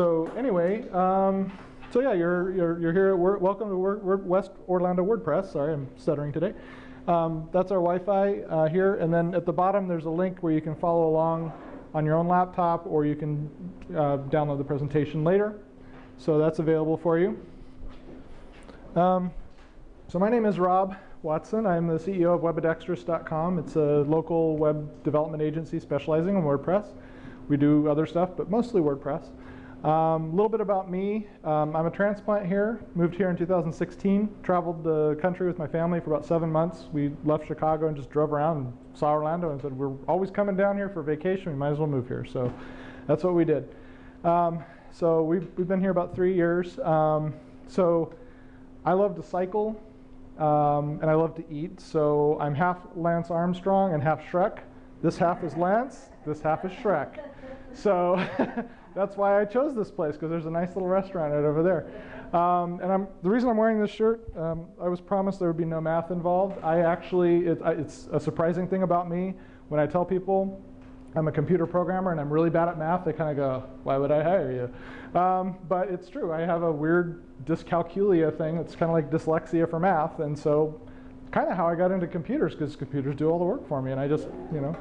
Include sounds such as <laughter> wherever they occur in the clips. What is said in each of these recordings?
so anyway, um, so yeah, you're, you're, you're here. Word, welcome to Word, West Orlando WordPress. Sorry, I'm stuttering today. Um, that's our Wi-Fi uh, here, and then at the bottom there's a link where you can follow along on your own laptop, or you can uh, download the presentation later. So that's available for you. Um, so my name is Rob Watson. I'm the CEO of Webadextrous.com. It's a local web development agency specializing in WordPress. We do other stuff, but mostly WordPress. A um, little bit about me. Um, I'm a transplant here. Moved here in 2016. Traveled the country with my family for about seven months. We left Chicago and just drove around and saw Orlando and said, we're always coming down here for vacation. We might as well move here. So that's what we did. Um, so we've, we've been here about three years. Um, so I love to cycle um, and I love to eat. So I'm half Lance Armstrong and half Shrek. This half is Lance, this half is Shrek. So <laughs> that's why I chose this place because there's a nice little restaurant right over there. Um, and I'm, the reason I'm wearing this shirt, um, I was promised there would be no math involved. I actually, it, it's a surprising thing about me. When I tell people I'm a computer programmer and I'm really bad at math, they kind of go, why would I hire you? Um, but it's true. I have a weird dyscalculia thing. It's kind of like dyslexia for math. And so kind of how I got into computers because computers do all the work for me. And I just, you know,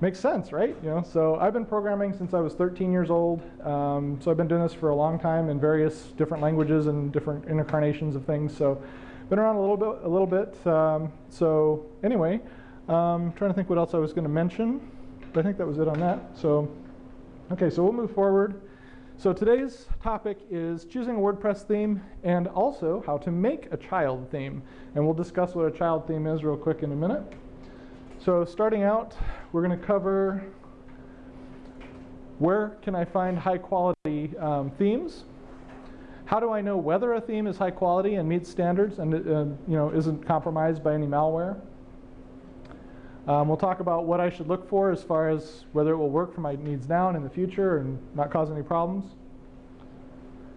makes sense, right? You know, so I've been programming since I was 13 years old. Um, so I've been doing this for a long time in various different languages and different incarnations of things. So been around a little bit, a little bit. Um, so anyway, um, trying to think what else I was going to mention. But I think that was it on that. So, okay, so we'll move forward. So today's topic is choosing a WordPress theme and also how to make a child theme. And we'll discuss what a child theme is real quick in a minute. So starting out, we're going to cover where can I find high quality um, themes? How do I know whether a theme is high quality and meets standards and uh, you know isn't compromised by any malware? Um, we'll talk about what I should look for as far as whether it will work for my needs now and in the future and not cause any problems.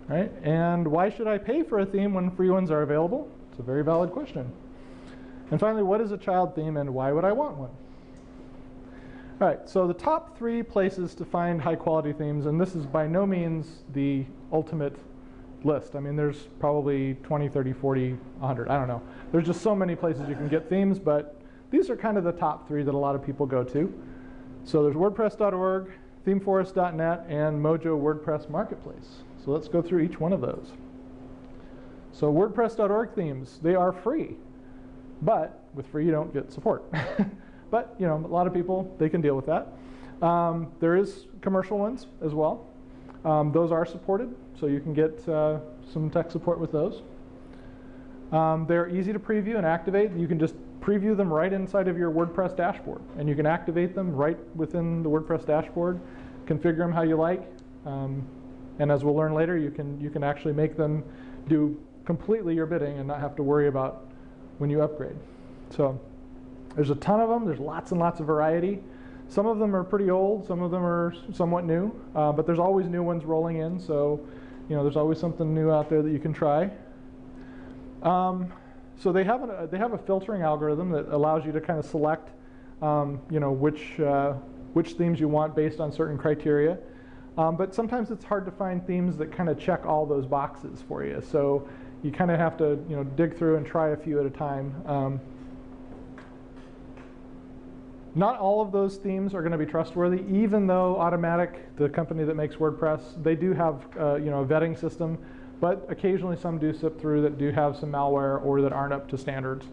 Right? And why should I pay for a theme when free ones are available? It's a very valid question. And finally, what is a child theme and why would I want one? All right, so the top three places to find high quality themes, and this is by no means the ultimate list. I mean, there's probably 20, 30, 40, 100, I don't know. There's just so many places you can get themes, but these are kind of the top three that a lot of people go to. So there's WordPress.org, ThemeForest.net, and Mojo WordPress Marketplace. So let's go through each one of those. So WordPress.org themes, they are free, but with free you don't get support. <laughs> but you know, a lot of people, they can deal with that. Um, there is commercial ones as well. Um, those are supported, so you can get uh, some tech support with those. Um, they're easy to preview and activate. You can just preview them right inside of your WordPress dashboard. And you can activate them right within the WordPress dashboard, configure them how you like. Um, and as we'll learn later, you can, you can actually make them do completely your bidding and not have to worry about when you upgrade. So there's a ton of them. There's lots and lots of variety. Some of them are pretty old. Some of them are somewhat new. Uh, but there's always new ones rolling in. So you know, there's always something new out there that you can try. Um, so they have, a, they have a filtering algorithm that allows you to kind of select um, you know, which, uh, which themes you want based on certain criteria. Um, but sometimes it's hard to find themes that kind of check all those boxes for you. So you kind of have to you know, dig through and try a few at a time. Um, not all of those themes are going to be trustworthy, even though Automattic, the company that makes WordPress, they do have uh, you know, a vetting system but occasionally some do slip through that do have some malware or that aren't up to standards.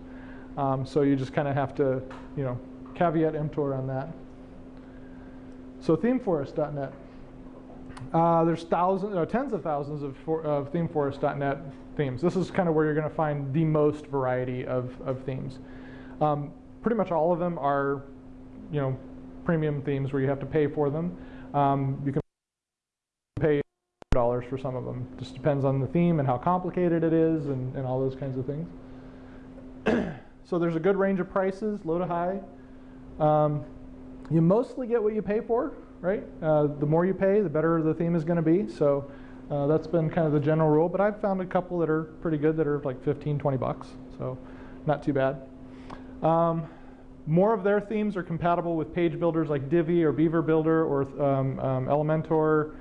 Um, so you just kind of have to, you know, caveat emptor on that. So themeforest.net. Uh, there's thousands, uh, tens of thousands of, for, of themeforest.net themes. This is kind of where you're going to find the most variety of, of themes. Um, pretty much all of them are, you know, premium themes where you have to pay for them. Um, you can pay dollars for some of them. Just depends on the theme and how complicated it is and, and all those kinds of things. <clears throat> so there's a good range of prices, low to high. Um, you mostly get what you pay for, right? Uh, the more you pay, the better the theme is going to be. So uh, that's been kind of the general rule. But I've found a couple that are pretty good that are like 15, 20 bucks. So not too bad. Um, more of their themes are compatible with page builders like Divi or Beaver Builder or um, um, Elementor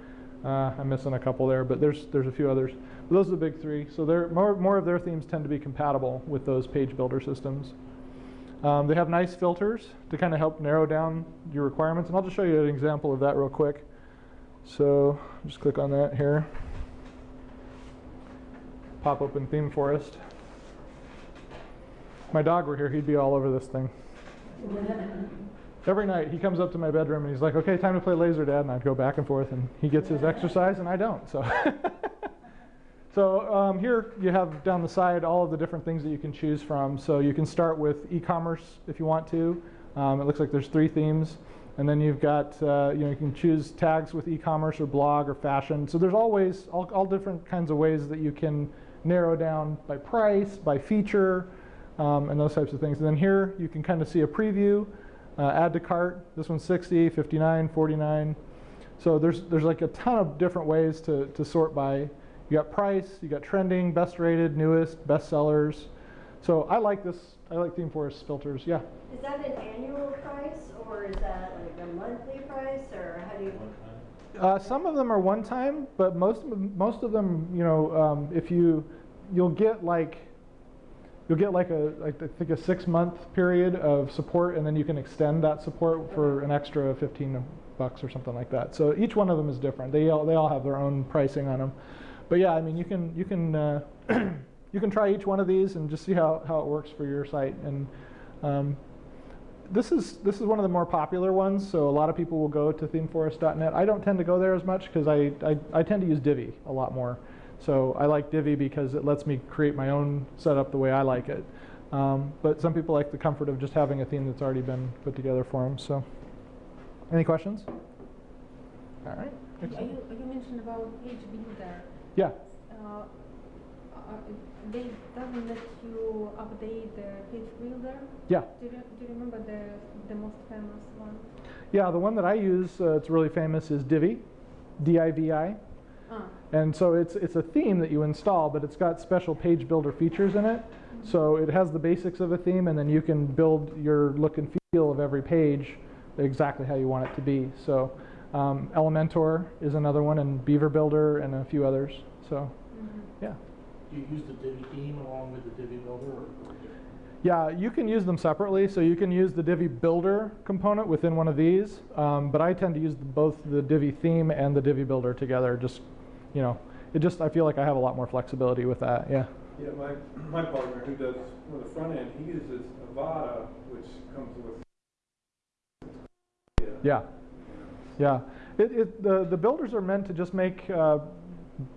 Uh, I'm missing a couple there, but there's there's a few others. But those are the big three. So more more of their themes tend to be compatible with those page builder systems. Um, they have nice filters to kind of help narrow down your requirements, and I'll just show you an example of that real quick. So just click on that here. Pop open Theme Forest. If my dog were here, he'd be all over this thing. Every night he comes up to my bedroom and he's like, "Okay, time to play laser, Dad," and I'd go back and forth, and he gets his exercise and I don't. So, <laughs> so um, here you have down the side all of the different things that you can choose from. So you can start with e-commerce if you want to. Um, it looks like there's three themes, and then you've got uh, you know you can choose tags with e-commerce or blog or fashion. So there's always all, all different kinds of ways that you can narrow down by price, by feature, um, and those types of things. And then here you can kind of see a preview. Uh, add to cart, this one's 60, 59, 49. So there's, there's like a ton of different ways to, to sort by. You got price, you got trending, best rated, newest, best sellers. So I like this, I like Theme Forest filters, yeah. Is that an annual price or is that like a monthly price or how do you? Uh, some of them are one time, but most of them, most of them, you know, um, if you, you'll get like, you'll get like a, like I think a six month period of support, and then you can extend that support for an extra 15 bucks or something like that. So each one of them is different. They all, they all have their own pricing on them. But yeah, I mean, you can you can uh, <clears throat> you can try each one of these and just see how, how it works for your site. And um, this is this is one of the more popular ones, so a lot of people will go to themeforest.net. I don't tend to go there as much because I, I, I tend to use Divi a lot more. So I like Divi because it lets me create my own setup the way I like it. Um, but some people like the comfort of just having a theme that's already been put together for them. So, any questions? All right. You, you mentioned about page builder. Yeah. Uh, they doesn't let you update the page builder. Yeah. Do you, do you remember the the most famous one? Yeah. The one that I use, uh, it's really famous, is Divi, D-I-V-I. Ah, And so it's, it's a theme that you install, but it's got special page builder features in it. So it has the basics of a theme, and then you can build your look and feel of every page exactly how you want it to be. So um, Elementor is another one, and Beaver Builder, and a few others. So mhm. yeah. Do you use the Divi theme along with the Divi builder or? or? Yeah, you can use them separately. So you can use the Divi Builder component within one of these, um, but I tend to use both the Divi theme and the Divi Builder together. Just, you know, it just I feel like I have a lot more flexibility with that. Yeah. Yeah, my, my partner who does with the front end, he uses Avada, which comes with. Yeah, yeah. It, it, the, the builders are meant to just make uh,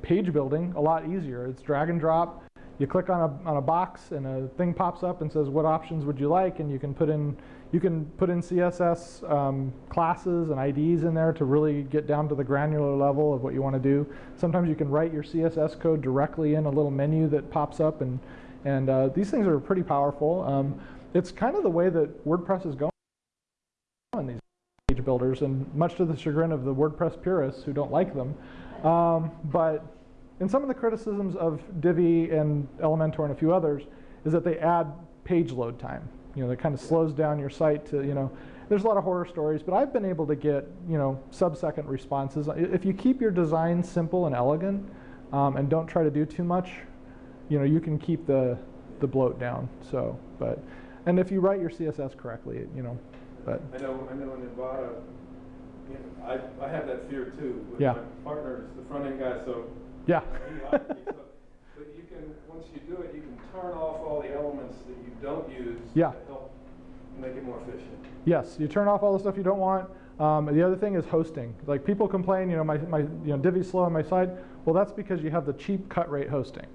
page building a lot easier. It's drag and drop. You click on a, on a box and a thing pops up and says what options would you like, and you can put in you can put in CSS um, classes and IDs in there to really get down to the granular level of what you want to do. Sometimes you can write your CSS code directly in a little menu that pops up, and and uh, these things are pretty powerful. Um, it's kind of the way that WordPress is going these page builders, and much to the chagrin of the WordPress purists who don't like them. Um, but in some of the criticisms of Divi and Elementor and a few others is that they add page load time. You know, that kind of slows down your site to, you know, there's a lot of horror stories, but I've been able to get, you know, sub-second responses. If you keep your design simple and elegant um, and don't try to do too much, you know, you can keep the, the bloat down. So, but, and if you write your CSS correctly, you know, but, I know, I know in Avada, you know, I, I have that fear too. But Yeah. My partner is the front end guy, so. yeah. <laughs> he likes me, so- But you can, once you do it, you can turn off all the elements that you don't use. Yeah. To help make it more efficient. Yes, you turn off all the stuff you don't want. Um, the other thing is hosting. Like people complain, you know, my, my you know, Divi's slow on my site. Well, that's because you have the cheap cut rate hosting.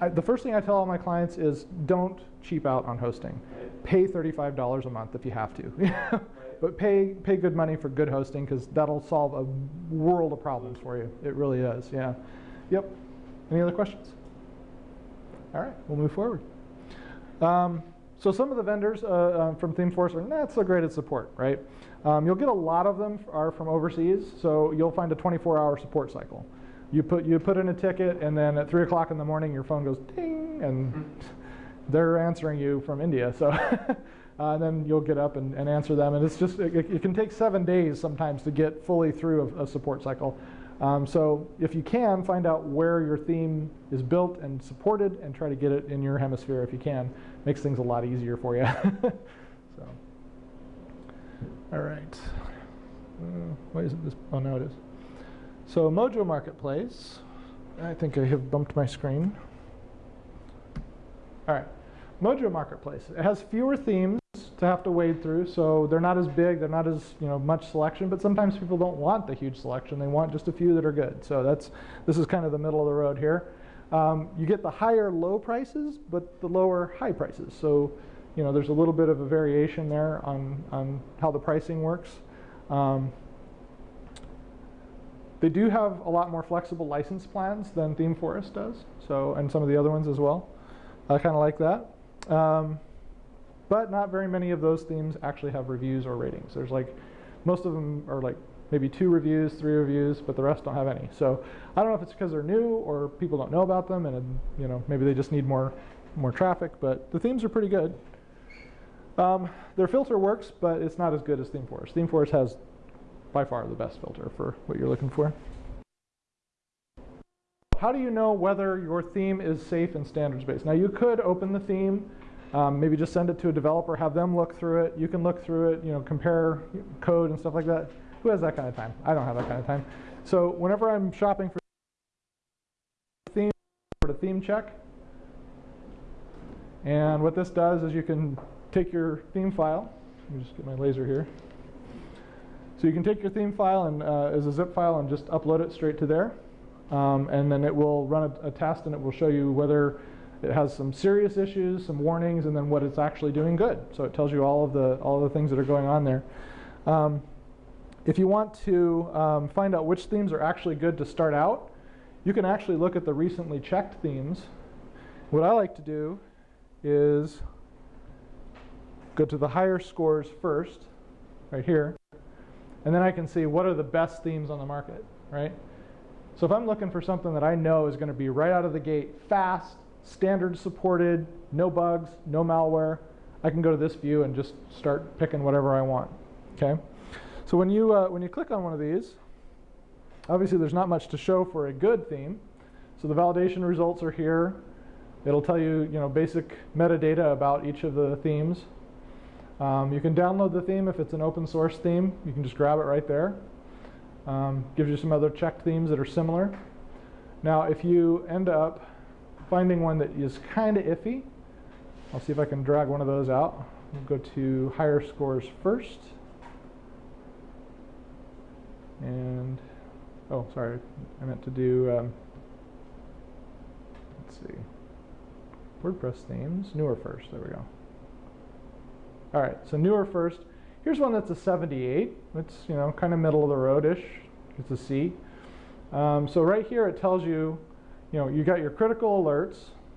I, the first thing I tell all my clients is don't cheap out on hosting. Pay $35 a month if you have to. <laughs> but pay, pay good money for good hosting because that'll solve a world of problems for you. It really is, yeah. Yep. Any other questions? All right, we'll move forward. Um, so some of the vendors uh, uh, from ThemeForest are not so great at support, right? Um, you'll get a lot of them are from overseas, so you'll find a 24-hour support cycle. You put you put in a ticket, and then at three o'clock in the morning, your phone goes ding, and they're answering you from India. So, <laughs> uh, and then you'll get up and, and answer them, and it's just it, it can take seven days sometimes to get fully through a, a support cycle. Um, so if you can, find out where your theme is built and supported and try to get it in your hemisphere if you can. Makes things a lot easier for you. <laughs> so, all right. Uh, why isn't this? Oh, now it is. So Mojo Marketplace. I think I have bumped my screen. All right. Mojo Marketplace. It has fewer themes to have to wade through, so they're not as big, they're not as you know much selection. But sometimes people don't want the huge selection; they want just a few that are good. So that's this is kind of the middle of the road here. Um, you get the higher low prices, but the lower high prices. So you know there's a little bit of a variation there on on how the pricing works. Um, they do have a lot more flexible license plans than ThemeForest does, so and some of the other ones as well. I kind of like that. Um, but not very many of those themes actually have reviews or ratings. There's like, most of them are like maybe two reviews, three reviews, but the rest don't have any. So I don't know if it's because they're new or people don't know about them and you know maybe they just need more, more traffic, but the themes are pretty good. Um, their filter works, but it's not as good as ThemeForest. ThemeForest has by far the best filter for what you're looking for. How do you know whether your theme is safe and standards-based? Now you could open the theme, um, maybe just send it to a developer, have them look through it. You can look through it, you know, compare code and stuff like that. Who has that kind of time? I don't have that kind of time. So whenever I'm shopping for theme, for a theme check, and what this does is you can take your theme file. Let me just get my laser here. So you can take your theme file and uh, as a zip file and just upload it straight to there. Um, and then it will run a, a, test and it will show you whether it has some serious issues, some warnings, and then what it's actually doing good. So it tells you all of the all of the things that are going on there. Um, if you want to um, find out which themes are actually good to start out, you can actually look at the recently checked themes. What I like to do is go to the higher scores first, right here, and then I can see what are the best themes on the market, right? So if I'm looking for something that I know is going to be right out of the gate, fast, standard supported, no bugs, no malware, I can go to this view and just start picking whatever I want. Okay. So when you uh, when you click on one of these, obviously there's not much to show for a good theme. So the validation results are here. It'll tell you you know basic metadata about each of the themes. Um, you can download the theme if it's an open source theme. You can just grab it right there. Um, gives you some other checked themes that are similar. Now, if you end up finding one that is kind of iffy, I'll see if I can drag one of those out. We'll go to higher scores first. And, oh, sorry, I meant to do, um, let's see, WordPress themes, newer first, there we go. All right, so newer first. Here's one that's a 78. It's, you know, kind of middle of the road-ish. It's a C. Um, so right here it tells you, you know, you got your critical alerts,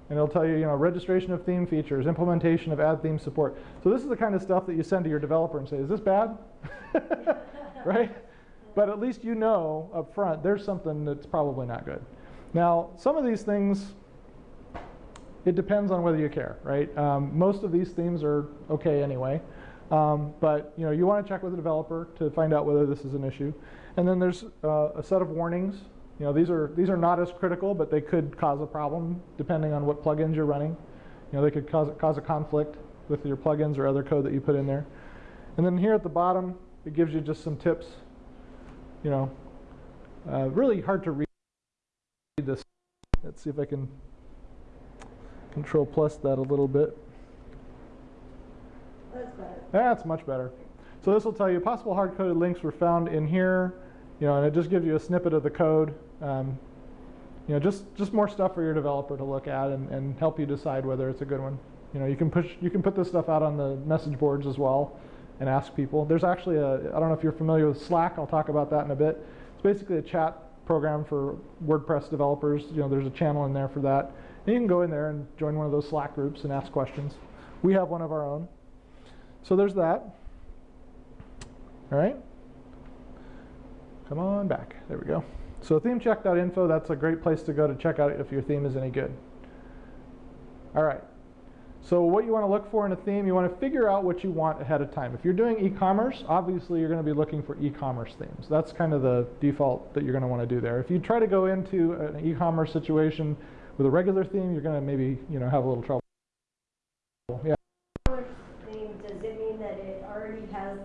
and it'll tell you, you know, registration of theme features, implementation of add theme support. So this is the kind of stuff that you send to your developer and say, is this bad? <laughs> right? But at least you know up front there's something that's probably not good. Now, some of these things, it depends on whether you care, right? Um, most of these themes are okay anyway. Um, but you know, you want to check with the developer to find out whether this is an issue. And then there's uh, a set of warnings. You know, these are these are not as critical, but they could cause a problem depending on what plugins you're running. You know, they could cause cause a conflict with your plugins or other code that you put in there. And then here at the bottom, it gives you just some tips. You know, uh, really hard to read this. Let's see if I can control plus that a little bit. That's better. That's much better. So this will tell you possible hard-coded links were found in here, you know, and it just gives you a snippet of the code. Um, you know, just just more stuff for your developer to look at and, and help you decide whether it's a good one. You know, you can push, you can put this stuff out on the message boards as well, and ask people. There's actually a, I don't know if you're familiar with Slack. I'll talk about that in a bit. It's basically a chat program for WordPress developers. You know, there's a channel in there for that. And you can go in there and join one of those Slack groups and ask questions. We have one of our own. So there's that. All right. Come on back. There we go. So themecheck.info, that's a great place to go to check out if your theme is any good. All right. So what you want to look for in a theme, you want to figure out what you want ahead of time. If you're doing e-commerce, obviously you're going to be looking for e-commerce themes. That's kind of the default that you're going to want to do there. If you try to go into an e-commerce situation with a regular theme, you're going to maybe you know have a little trouble. Yeah. E-commerce theme, does it mean that it already has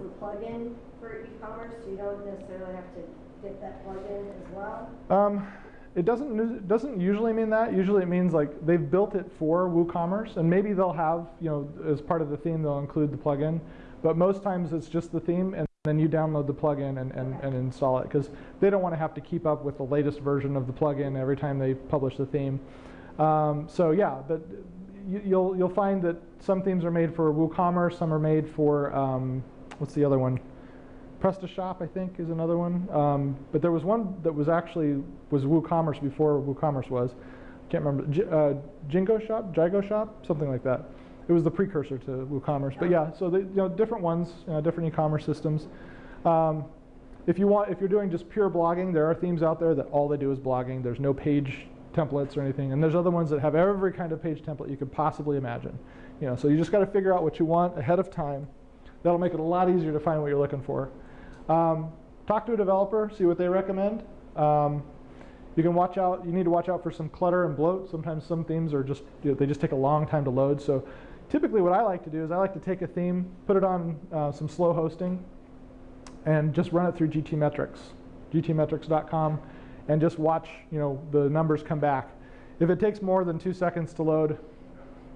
for e-commerce? So you don't necessarily have to get that plugin as well? Um, it doesn't nu- doesn't usually mean that. Usually it means like they've built it for WooCommerce, and maybe they'll have you know as part of the theme they'll include the plugin, but most times it's just the theme, and then you download the plugin and, and, and install it because they don't want to have to keep up with the latest version of the plugin every time they publish the theme. Um, so yeah, but you, you'll you'll find that some themes are made for WooCommerce, some are made for um, what's the other one? PrestaShop, I think, is another one. Um, but there was one that was actually was WooCommerce before WooCommerce was. Can't remember. J- uh, Jingo Shop, Jigo Shop, something like that. It was the precursor to WooCommerce. But yeah, so they, you know, different ones, you know, different e-commerce systems. Um, if you want, if you're doing just pure blogging, there are themes out there that all they do is blogging. There's no page templates or anything, and there's other ones that have every kind of page template you could possibly imagine. You know, so you just got to figure out what you want ahead of time. That'll make it a lot easier to find what you're looking for. Um, talk to a developer, see what they recommend. Um, you can watch out. You need to watch out for some clutter and bloat. Sometimes some themes are just you know, they just take a long time to load. So typically, what I like to do is I like to take a theme, put it on uh, some slow hosting, and just run it through GTmetrix, gtmetrix.com, and just watch you know the numbers come back. If it takes more than two seconds to load,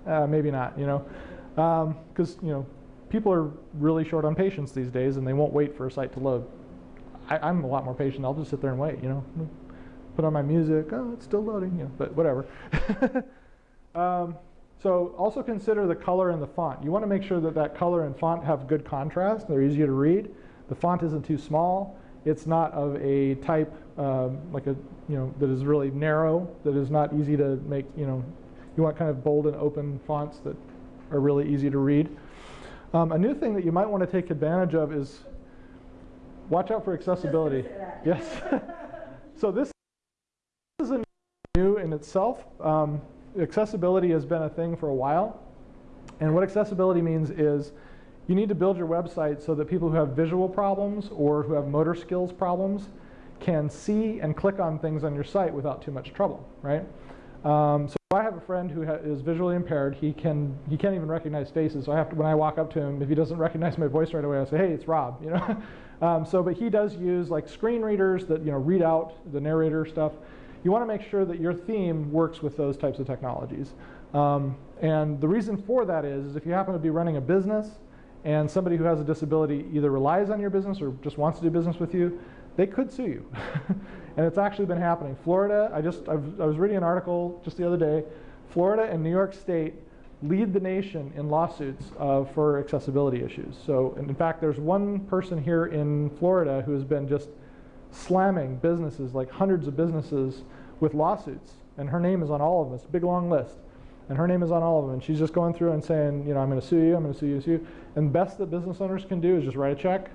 uh, maybe not. You know, because you know people are really short on patience these days, and they won't wait for a site to load. I, I'm a lot more patient. I'll just sit there and wait. You know, put on my music. Oh, it's still loading. You know, but whatever. <laughs> um, so also consider the color and the font. You want to make sure that that color and font have good contrast. They're easy to read. The font isn't too small. It's not of a type um, like a you know that is really narrow. That is not easy to make. You know, you want kind of bold and open fonts that are really easy to read. Um, a new thing that you might want to take advantage of is watch out for accessibility. Yes. <laughs> so this is a new in itself. Um, accessibility has been a thing for a while. And what accessibility means is you need to build your website so that people who have visual problems or who have motor skills problems can see and click on things on your site without too much trouble, right? Um, so I have a friend who is visually impaired. He can he can't even recognize faces. So I have to when I walk up to him, if he doesn't recognize my voice right away, I say, "Hey, it's Rob." You know. <laughs> um, so, but he does use like screen readers that you know read out the narrator stuff. You want to make sure that your theme works with those types of technologies. Um, and the reason for that is, is if you happen to be running a business and somebody who has a disability either relies on your business or just wants to do business with you, they could sue you. <laughs> and it's actually been happening. Florida, I just I've, i was reading an article just the other day. Florida and New York State lead the nation in lawsuits uh, for accessibility issues. So, in fact, there's one person here in Florida who has been just slamming businesses, like hundreds of businesses, with lawsuits, and her name is on all of them. It's a big long list, and her name is on all of them. And she's just going through and saying, you know, I'm going to sue you, I'm going to sue you, sue you. And best that business owners can do is just write a check.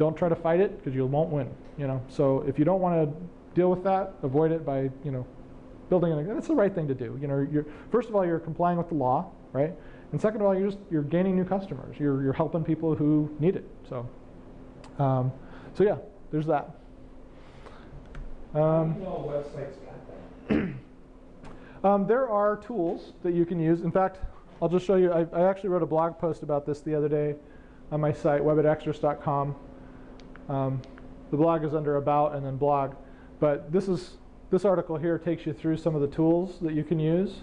Don't try to fight it because you won't win. You know, so if you don't want to deal with that, avoid it by you know building. An, that's the right thing to do. You know, you're, first of all, you're complying with the law, right? And second of all, you're just you're gaining new customers. You're you're helping people who need it. So, um, so yeah, there's that. Um, No website's got that. <clears throat> Um, there are tools that you can use. In fact, I'll just show you. I, I, actually wrote a blog post about this the other day on my site, webitextras.com. Um, the blog is under About and then Blog. But this is this article here takes you through some of the tools that you can use.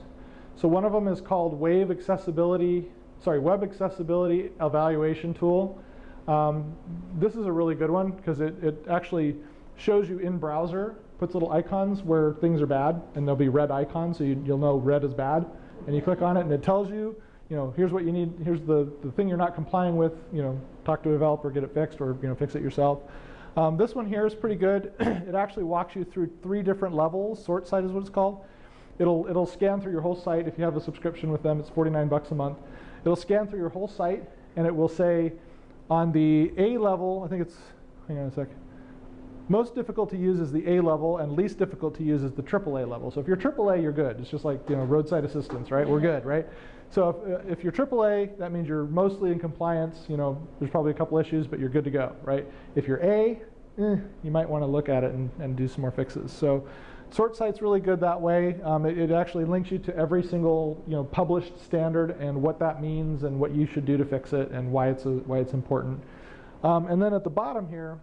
So one of them is called Wave Accessibility, sorry, Web Accessibility Evaluation Tool. Um, this is a really good one because it, it actually shows you in browser puts little icons where things are bad, and there'll be red icons, so you, will know red is bad. And you click on it, and it tells you, you know, here's what you need, here's the, the thing you're not complying with, you know, talk to a developer, get it fixed, or, you know, fix it yourself. Um, this one here is pretty good. <clears throat> it actually walks you through three different levels. SortSite is what it's called. It'll, it'll scan through your whole site. If you have a subscription with them, it's 49 bucks a month. It'll scan through your whole site, and it will say on the A level, I think it's, hang on a sec. Most difficult to use is the A level, and least difficult to use is the AAA level. So if you're AAA, you're good. It's just like you know roadside assistance, right? We're good, right? So if, uh, if you're AAA, that means you're mostly in compliance. You know, there's probably a couple issues, but you're good to go, right? If you're A, eh, you might want to look at it and, and do some more fixes. So SortSite's really good that way. Um, it, it actually links you to every single you know published standard and what that means and what you should do to fix it and why it's a, why it's important. Um, and then at the bottom here,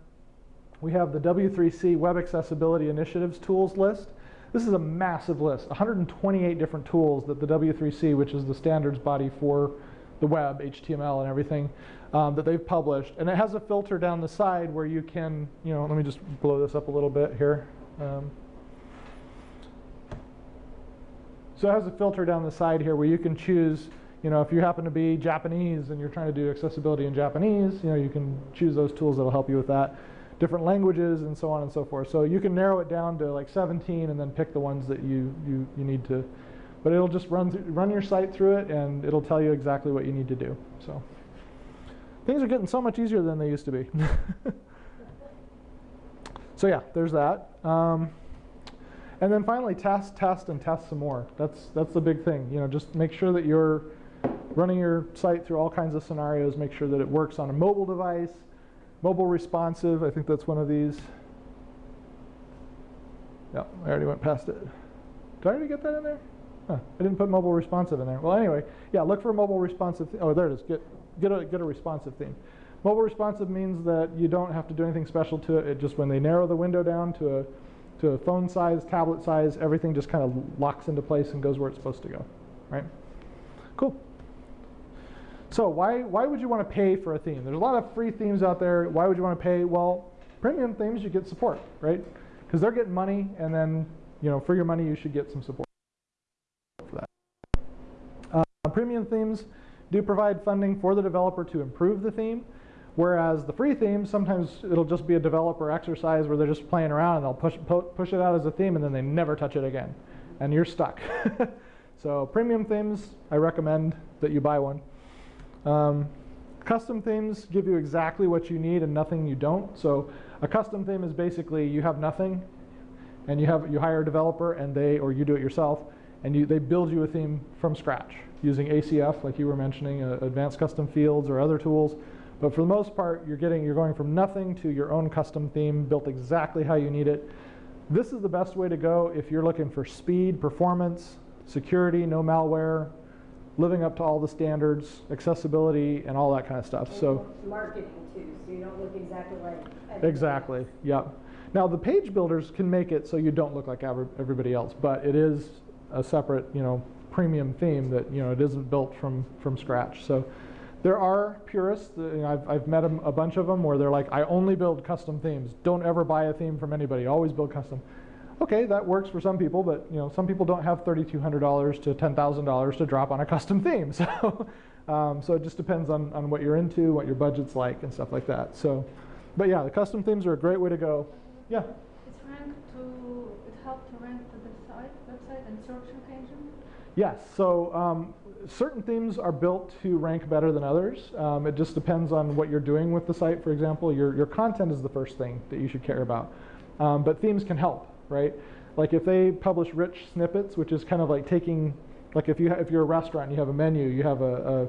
we have the W3C Web Accessibility Initiatives tools list. This is a massive list, 128 different tools that the W3C, which is the standards body for the web, HTML and everything, um, that they've published. And it has a filter down the side where you can, you know, let me just blow this up a little bit here. Um, so it has a filter down the side here where you can choose, you know, if you happen to be Japanese and you're trying to do accessibility in Japanese, you know, you can choose those tools that'll help you with that different languages and so on and so forth. So you can narrow it down to like 17 and then pick the ones that you, you, you need to. But it'll just run, through, run your site through it and it'll tell you exactly what you need to do. So things are getting so much easier than they used to be. <laughs> so yeah, there's that. Um, and then finally, test, test, and test some more. That's, that's the big thing. You know, just make sure that you're running your site through all kinds of scenarios. Make sure that it works on a mobile device, Mobile responsive, I think that's one of these. Yeah, I already went past it. Did I already get that in there? Huh, I didn't put mobile responsive in there. Well, anyway, yeah, look for mobile responsive. oh, there it is. Get, get, a, get a responsive theme. Mobile responsive means that you don't have to do anything special to it. It just when they narrow the window down to a, to a phone size, tablet size, everything just kind of locks into place and goes where it's supposed to go, right? Cool. So why, why would you want to pay for a theme? There's a lot of free themes out there. Why would you want to pay? Well, premium themes, you get support, right? Because they're getting money, and then, you know, for your money, you should get some support for that. Uh, premium themes do provide funding for the developer to improve the theme, whereas the free themes, sometimes it'll just be a developer exercise where they're just playing around and they'll push, push it out as a theme and then they never touch it again, and you're stuck. <laughs> so premium themes, I recommend that you buy one. Um, custom themes give you exactly what you need and nothing you don't. So a custom theme is basically you have nothing and you have you hire a developer and they or you do it yourself and you, they build you a theme from scratch using ACF like you were mentioning, uh, advanced custom fields or other tools. But for the most part, you're getting you're going from nothing to your own custom theme built exactly how you need it. This is the best way to go if you're looking for speed, performance, security, no malware, living up to all the standards, accessibility, and all that kind of stuff. And so marketing too, so you don't look exactly like. everybody exactly, else. yep. Now the page builders can make it so you don't look like everybody else, but it is a separate, you know, premium theme that you know it isn't built from from scratch. So there are purists. you know, I've I've met 'em- a bunch of them where they're like, I only build custom themes. Don't ever buy a theme from anybody. Always build custom okay, that works for some people, but you know, some people don't have $3,200 to $10,000 to drop on a custom theme. <laughs> So, um, so it just depends on, on what you're into, what your budget's like, and stuff like that. So, but yeah, the custom themes are a great way to go. Yeah. It's ranked to, it helped to rank to the site, website and search engine? Yes. So um, certain themes are built to rank better than others. Um, it just depends on what you're doing with the site. For example, your your content is the first thing that you should care about, um, but themes can help right? Like if they publish rich snippets, which is kind of like taking, like if you have if you're a restaurant, you have a menu, you have a,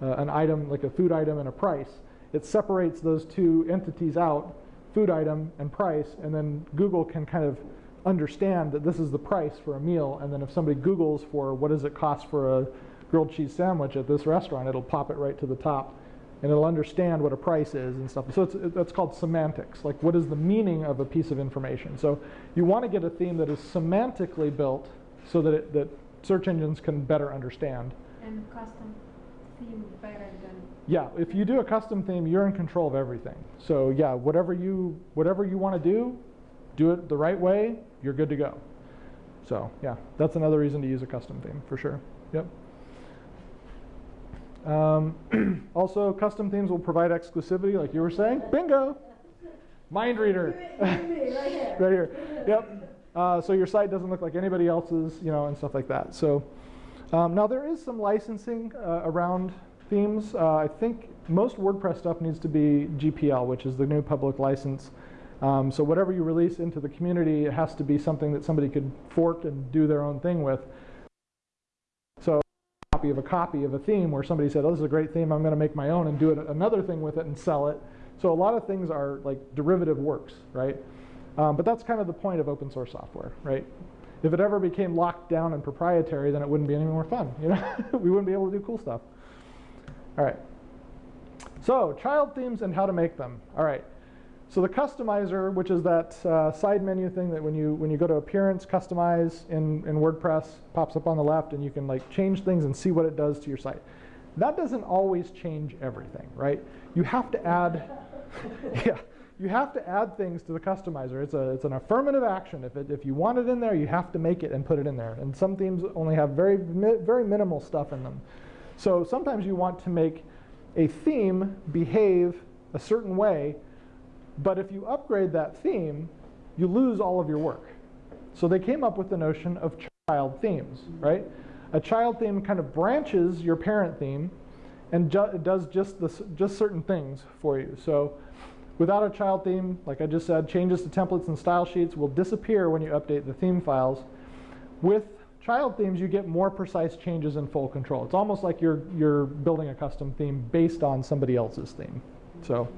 a, a an item like a food item and a price. It separates those two entities out, food item and price, and then Google can kind of understand that this is the price for a meal. And then if somebody Googles for what does it cost for a grilled cheese sandwich at this restaurant, it'll pop it right to the top and it'll understand what a price is and stuff. So it's, that's called semantics. Like, what is the meaning of a piece of information? So you want to get a theme that is semantically built so that it, that search engines can better understand. And custom theme better than. Yeah, if you do a custom theme, you're in control of everything. So yeah, whatever you whatever you want to do, do it the right way. You're good to go. So yeah, that's another reason to use a custom theme for sure. Yep. Um, <clears throat> also, custom themes will provide exclusivity, like you were saying. Bingo! Mind reader. <laughs> right here. Yep. Uh, so your site doesn't look like anybody else's, you know, and stuff like that. So um, now there is some licensing uh, around themes. Uh, I think most WordPress stuff needs to be GPL, which is the GNU public license. Um, so whatever you release into the community, it has to be something that somebody could fork and do their own thing with. Copy of a copy of a theme where somebody said, oh, this is a great theme, I'm going to make my own and do it, another thing with it and sell it. So a lot of things are like derivative works, right? Um, but that's kind of the point of open source software, right? If it ever became locked down and proprietary, then it wouldn't be any more fun. You know, <laughs> we wouldn't be able to do cool stuff. All right. So child themes and how to make them. All right. So the customizer, which is that uh, side menu thing that when you when you go to appearance, customize in, in WordPress, pops up on the left, and you can like change things and see what it does to your site. That doesn't always change everything, right? You have to add, <laughs> yeah, you have to add things to the customizer. It's a it's an affirmative action. If it if you want it in there, you have to make it and put it in there. And some themes only have very very minimal stuff in them. So sometimes you want to make a theme behave a certain way but if you upgrade that theme, you lose all of your work. So they came up with the notion of child themes, right? A child theme kind of branches your parent theme and ju does just, this, just certain things for you. So without a child theme, like I just said, changes to templates and style sheets will disappear when you update the theme files. With child themes, you get more precise changes in full control. It's almost like you're, you're building a custom theme based on somebody else's theme. So.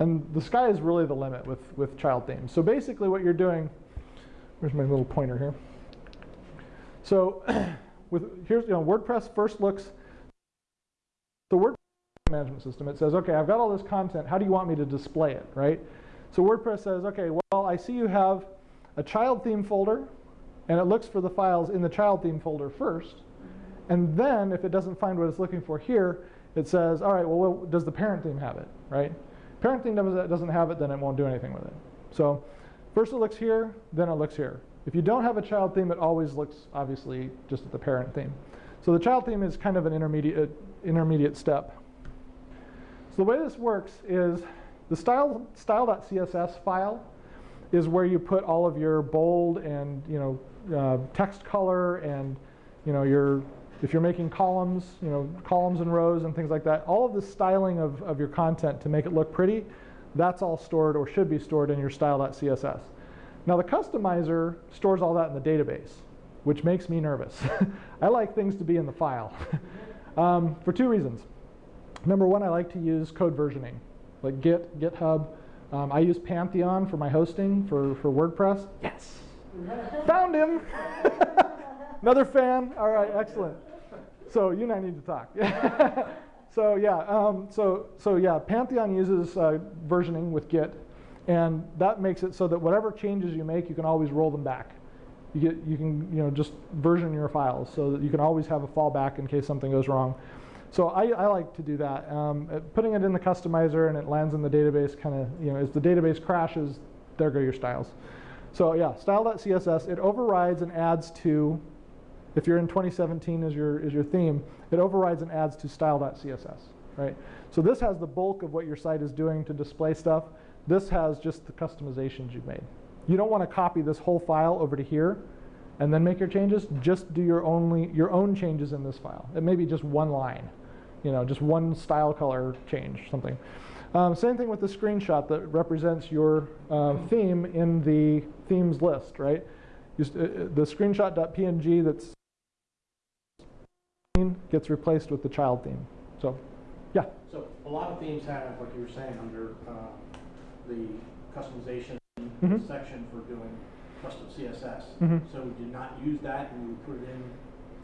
And the sky is really the limit with, with child themes. So basically what you're doing, where's my little pointer here? So <clears throat> with here's you know WordPress first looks the WordPress management system. It says, okay, I've got all this content. How do you want me to display it, right? So WordPress says, okay, well, I see you have a child theme folder, and it looks for the files in the child theme folder first. And then if it doesn't find what it's looking for here, it says, all right, well, does the parent theme have it, right? Parent theme doesn't have it, then it won't do anything with it. So first it looks here, then it looks here. If you don't have a child theme, it always looks, obviously, just at the parent theme. So the child theme is kind of an intermediate, intermediate step. So the way this works is the style, style.css file is where you put all of your bold and you know uh, text color and you know your if you're making columns, you know, columns and rows and things like that, all of the styling of, of your content to make it look pretty, that's all stored or should be stored in your style.css. Now the customizer stores all that in the database, which makes me nervous. <laughs> I like things to be in the file <laughs> um, for two reasons. Number one, I like to use code versioning, like Git, GitHub. Um, I use Pantheon for my hosting for, for WordPress. Yes, found him. <laughs> Another fan. All right, excellent. So you and I need to talk. <laughs> so yeah, um, so so yeah, Pantheon uses uh, versioning with Git, and that makes it so that whatever changes you make, you can always roll them back. You get you can you know just version your files so that you can always have a fallback in case something goes wrong. So I, I like to do that. Um, putting it in the customizer and it lands in the database kind of, you know, as the database crashes, there go your styles. So yeah, style.css, it overrides and adds to if you're in 2017 as your, as your theme, it overrides and adds to style.css, right? So this has the bulk of what your site is doing to display stuff. This has just the customizations you've made. You don't want to copy this whole file over to here and then make your changes. Just do your, only, your own changes in this file. It may be just one line, you know, just one style color change, something. Um, same thing with the screenshot that represents your uh, theme in the themes list, right? Just, uh, uh the screenshot.png that's gets replaced with the child theme. So, yeah. So a lot of themes have, like you were saying, under uh, the customization mm -hmm. section for doing custom CSS. Mm -hmm. So we did not use that and we put it in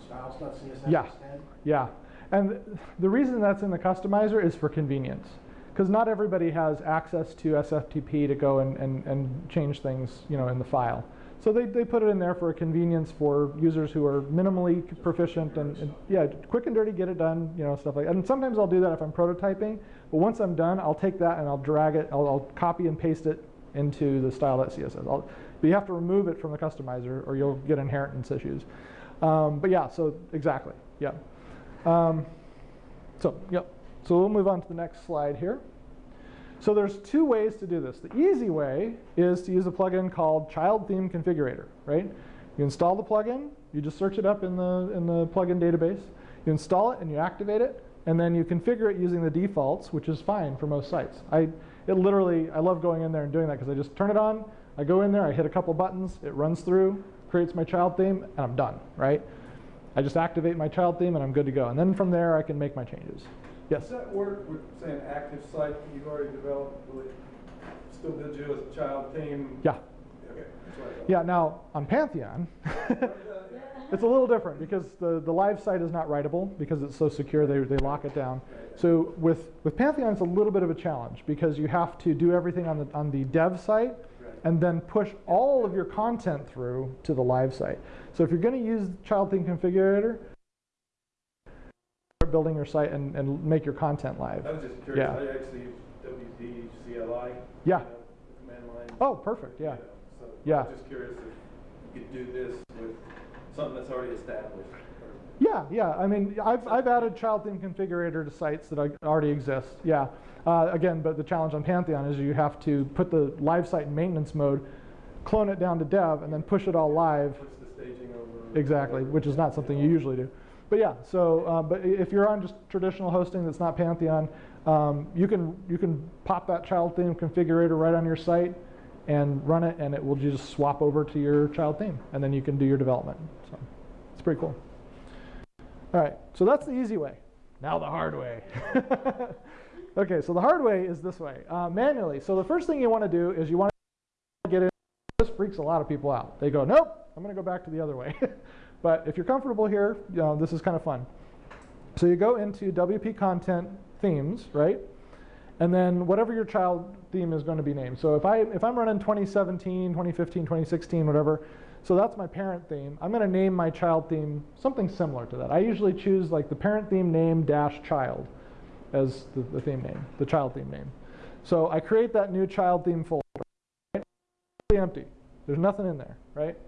styles.css yeah. instead? Yeah. And the reason that's in the customizer is for convenience. Because not everybody has access to SFTP to go and, and, and change things you know, in the file. So they, they put it in there for a convenience for users who are minimally proficient and, and, yeah, quick and dirty, get it done, you know, stuff like that. And sometimes I'll do that if I'm prototyping, but once I'm done, I'll take that and I'll drag it, I'll, I'll copy and paste it into the style.css. I'll, but you have to remove it from the customizer or you'll get inheritance issues. Um, but yeah, so exactly, yeah. Um, so, yep. So we'll move on to the next slide here. So there's two ways to do this. The easy way is to use a plugin called Child Theme Configurator, right? You install the plugin, you just search it up in the, in the plugin database, you install it and you activate it, and then you configure it using the defaults, which is fine for most sites. I, it literally, I love going in there and doing that because I just turn it on, I go in there, I hit a couple buttons, it runs through, creates my child theme, and I'm done, right? I just activate my child theme and I'm good to go. And then from there, I can make my changes. Yes? Does that work with, say, an active site that you've already developed, will it still build you as a child theme? Yeah. Okay, that's what I thought. Yeah, now on Pantheon, <laughs> it's a little different because the, the live site is not writable because it's so secure, they, they lock it down. So with, with Pantheon, it's a little bit of a challenge because you have to do everything on the, on the dev site and then push all of your content through to the live site. So if you're going to use Child Theme Configurator, building your site and, and make your content live. I was just curious, Yeah. I actually use WP CLI. Yeah. you know, Command line. Oh, perfect, yeah. You know, So Yeah. I was just curious if you could do this with something that's already established. Yeah, yeah. I mean, I've, I've added child theme configurator to sites that already exist. Yeah. Uh, again, but the challenge on Pantheon is you have to put the live site in maintenance mode, clone it down to dev, and then push it all live. Push the staging over. Exactly, which is not something you usually do. But yeah, so uh, but if you're on just traditional hosting that's not Pantheon, um, you can you can pop that child theme configurator right on your site and run it, and it will just swap over to your child theme, and then you can do your development. So it's pretty cool. All right, so that's the easy way. Now the hard way. <laughs> okay, so the hard way is this way, uh, manually. So the first thing you want to do is you want to get in. This freaks a lot of people out. They go, nope, I'm going to go back to the other way. <laughs> but if you're comfortable here, you know, this is kind of fun. So you go into WP Content Themes, right? And then whatever your child theme is going to be named. So if I if I'm running 2017, 2015, 2016, whatever, so that's my parent theme. I'm going to name my child theme something similar to that. I usually choose like the parent theme name dash child as the, the theme name, the child theme name. So I create that new child theme folder. Right? It's empty. There's nothing in there, right?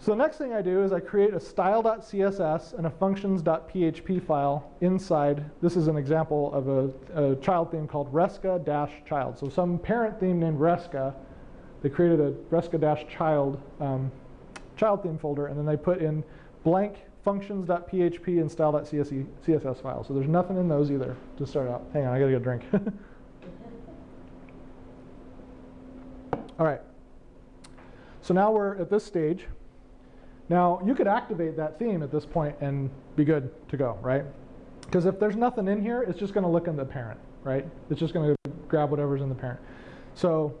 So the next thing I do is I create a style.css and a functions.php file inside. This is an example of a, a child theme called resca-child. So some parent theme named resca, they created a resca-child um, child theme folder, and then they put in blank functions.php and style.css files. So there's nothing in those either to start out. Hang on, I gotta get a drink. <laughs> All right. So now we're at this stage. Now, you could activate that theme at this point and be good to go, right? Because if there's nothing in here, it's just going to look in the parent, right? It's just going to grab whatever's in the parent. So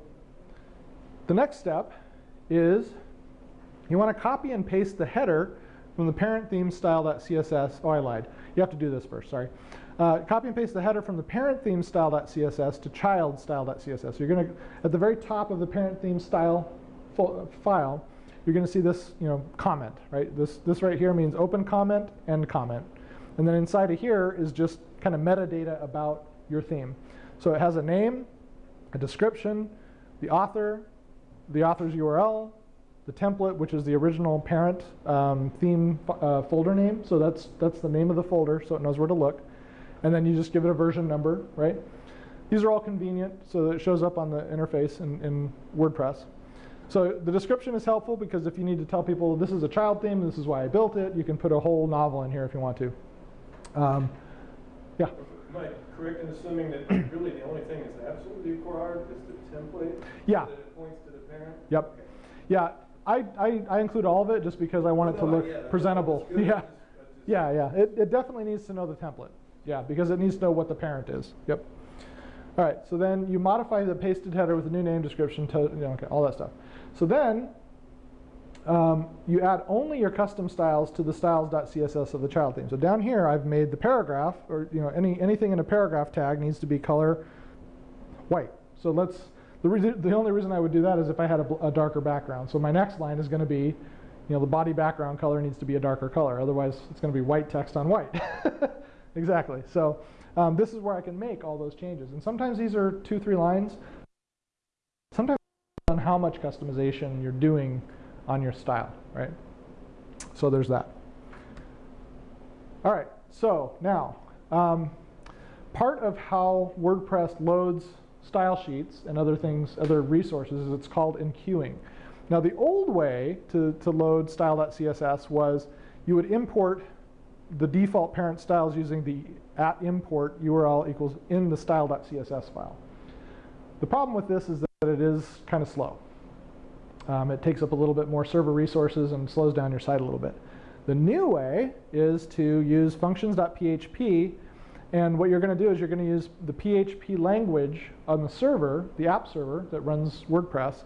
the next step is you want to copy and paste the header from the parent theme style.css. Oh, I lied. You have to do this first, sorry. Uh, copy and paste the header from the parent theme style.css to child style.css. So you're going to, at the very top of the parent theme style file, you're going to see this, you know, comment, right? This, this right here means open comment, end comment. And then inside of here is just kind of metadata about your theme. So it has a name, a description, the author, the author's URL, the template, which is the original parent um, theme uh, folder name. So that's, that's the name of the folder, so it knows where to look. And then you just give it a version number, right? These are all convenient, so that it shows up on the interface in, in WordPress. So the description is helpful because if you need to tell people this is a child theme, this is why I built it, you can put a whole novel in here if you want to. Um, yeah. Am I correct in assuming that <clears throat> really the only thing that's absolutely required is the template? Yeah. That it points to the parent? Yep. Okay. Yeah, I, I, I include all of it just because I want it to look yeah, presentable. Yeah. I just- I just- Yeah, yeah. It, it definitely needs to know the template. Yeah, because it needs to know what the parent is. Yep. All right, so then you modify the pasted header with a new name description, to, you know, okay, all that stuff. So then um, you add only your custom styles to the styles.css of the child theme. So down here, I've made the paragraph, or you know, any anything in a paragraph tag needs to be color white. So let's. The, reason, the only reason I would do that is if I had a, a darker background. So my next line is going to be, you know, the body background color needs to be a darker color. Otherwise, it's going to be white text on white. <laughs> exactly. So um, this is where I can make all those changes. And sometimes these are two, three lines. Sometimes how much customization you're doing on your style, right? So there's that. All right. So now, um, part of how WordPress loads style sheets and other things, other resources, is it's called enqueuing. Now, the old way to, to load style.css was you would import the default parent styles using the at import URL equals in the style.css file. The problem with this is that it is kind of slow. Um, it takes up a little bit more server resources and slows down your site a little bit. The new way is to use functions.php, and what you're going to do is you're going to use the PHP language on the server, the app server that runs WordPress,